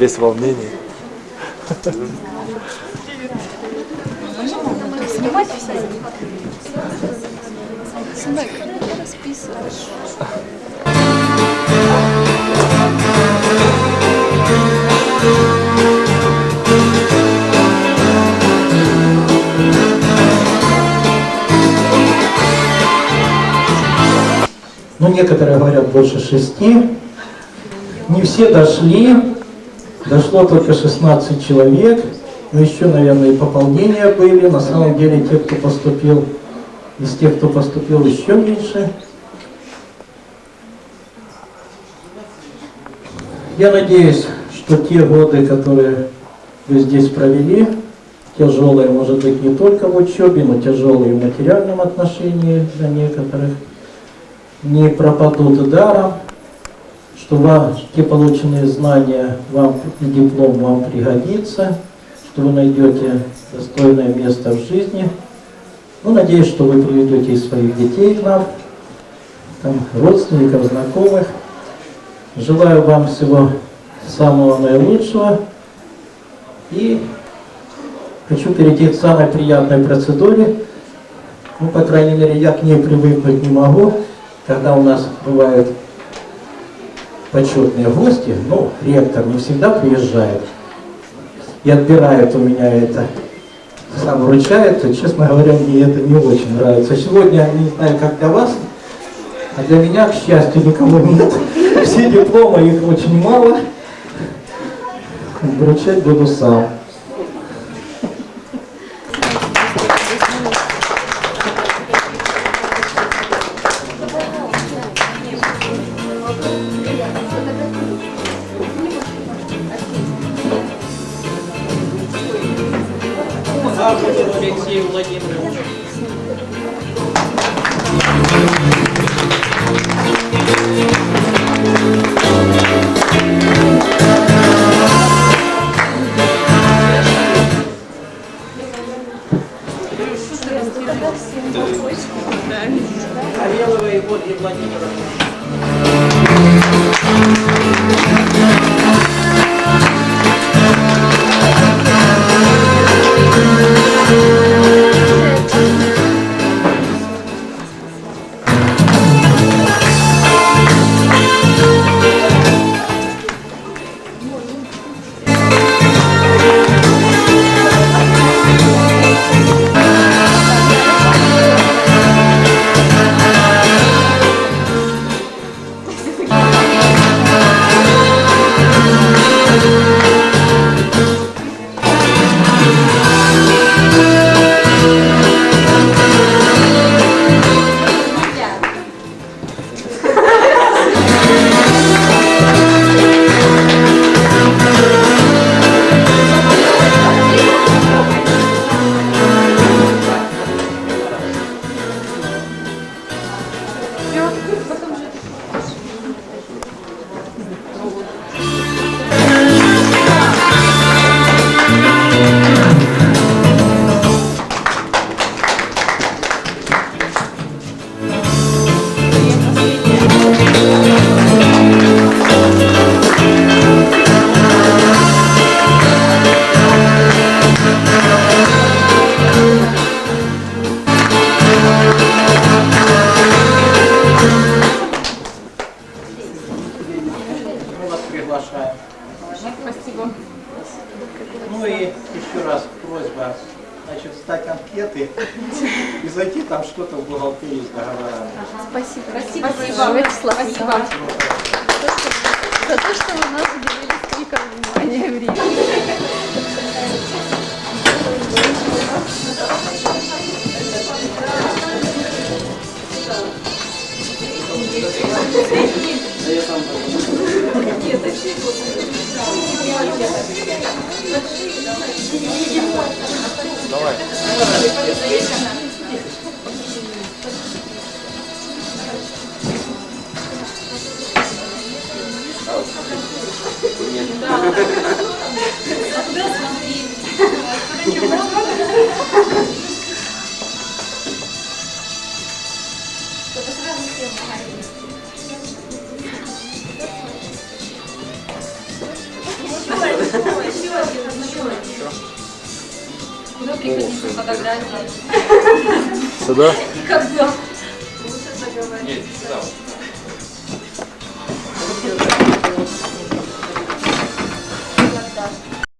Весь волнение. Снимать. Ну, некоторые говорят больше шести. Не все дошли. Дошло только 16 человек. Но еще, наверное, и пополнения были. На самом деле, те, кто поступил, из тех, кто поступил, еще меньше. Я надеюсь, что те годы, которые вы здесь провели, тяжелые, может быть, не только в учебе, но тяжелые в материальном отношении для некоторых, не пропадут даром, что вам, те полученные знания вам и диплом вам пригодится, что вы найдете достойное место в жизни. Ну, надеюсь, что вы приведете своих детей к нам, там, родственников, знакомых. Желаю вам всего самого наилучшего. И хочу перейти к самой приятной процедуре. Ну, по крайней мере, я к ней привыкнуть не могу когда у нас бывают почетные гости, ну, ректор не всегда приезжает и отбирает у меня это, сам вручает, честно говоря, мне это не очень нравится. Сегодня, не знаю, как для вас, а для меня, к счастью, никого нет. Все дипломы, их очень мало. Вручать буду сам. Алексею Владимировичу. Кареловой Ольге Владимировне. Приглашаем. Спасибо. Ну и еще раз просьба, значит, сдать анкеты и зайти там что-то в бухгалтерии с договорами. Спасибо. Спасибо, Спасибо. Вячеслав. Спасибо. За то, что вы нас уделили столько внимания времени. Фотографии. Сюда? Когда?